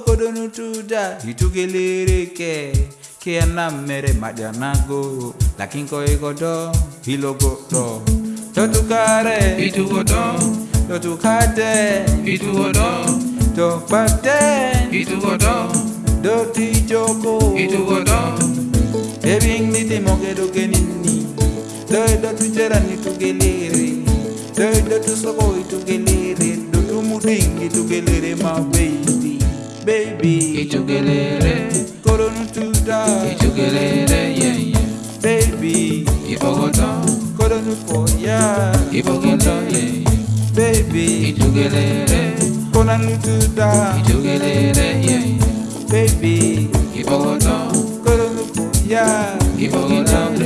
kodonu tuda itugelereke kiana mere majanago lakin koi godo hilogo to totukare itugodo totukate itugodo to pate itugodo doti joko itugodo ebing niti mogedo genini doi dotu jerani tugelere doi dotu soko itugelere dotu muding itugelere mawei baby. Itugelele. Koronu tuta. Itugelele, yeah, yeah. Baby. Ibogotan. Koronu foya. Ibogotan, yeah, yeah. Baby. Itugelele. Koronu tuta. Itugelele, yeah, yeah. Baby. Ibogotan. Koronu foya. Ibogotan,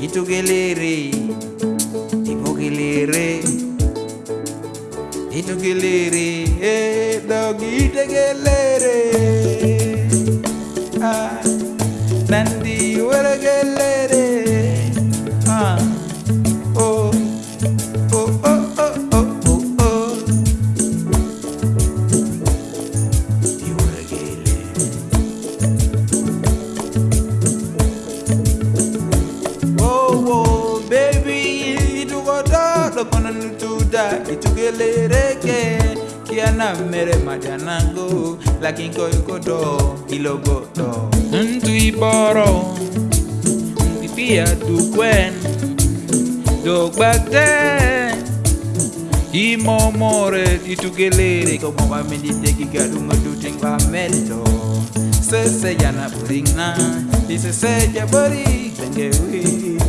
Itugelele. Ibogelele itugelere, eh, dog get Ah. lo kono nutuda itugelereke kiana mere madanango lakini koi kodo ilogoto ntu iboro pipia dukwen dogbate imomore itugelere komo ba mendi teki gadu ngadu tingwa mento sese yana buringa isese ya buri tenge wii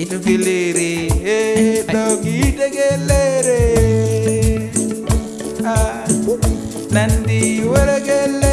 Ilubilere, eh, dogi degelere. Ah, nandi waragelere.